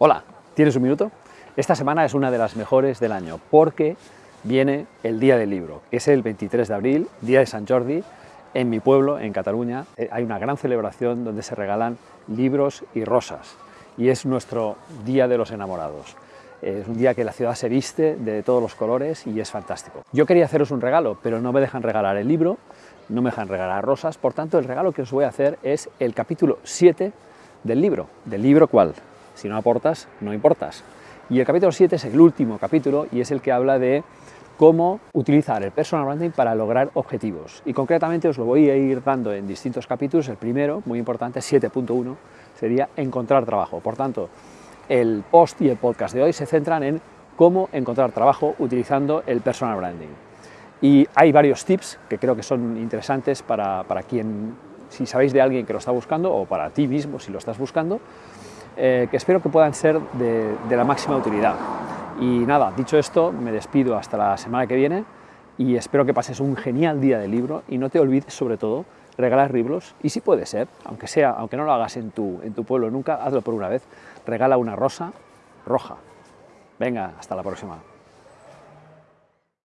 Hola, ¿tienes un minuto? Esta semana es una de las mejores del año porque viene el Día del Libro. Es el 23 de abril, Día de San Jordi. En mi pueblo, en Cataluña, eh, hay una gran celebración donde se regalan libros y rosas y es nuestro Día de los Enamorados. Es un día que la ciudad se viste de todos los colores y es fantástico. Yo quería haceros un regalo, pero no me dejan regalar el libro, no me dejan regalar rosas, por tanto el regalo que os voy a hacer es el capítulo 7 del libro. ¿Del libro cuál? Si no aportas, no importas. Y el capítulo 7 es el último capítulo y es el que habla de cómo utilizar el personal branding para lograr objetivos. Y concretamente os lo voy a ir dando en distintos capítulos. El primero, muy importante, 7.1, sería encontrar trabajo. Por tanto, el post y el podcast de hoy se centran en cómo encontrar trabajo utilizando el personal branding. Y hay varios tips que creo que son interesantes para, para quien, si sabéis de alguien que lo está buscando, o para ti mismo si lo estás buscando, eh, que espero que puedan ser de, de la máxima utilidad. Y nada, dicho esto, me despido hasta la semana que viene y espero que pases un genial día de libro y no te olvides sobre todo regalar libros y si puede ser, aunque sea, aunque no lo hagas en tu, en tu pueblo nunca, hazlo por una vez, regala una rosa roja. Venga, hasta la próxima.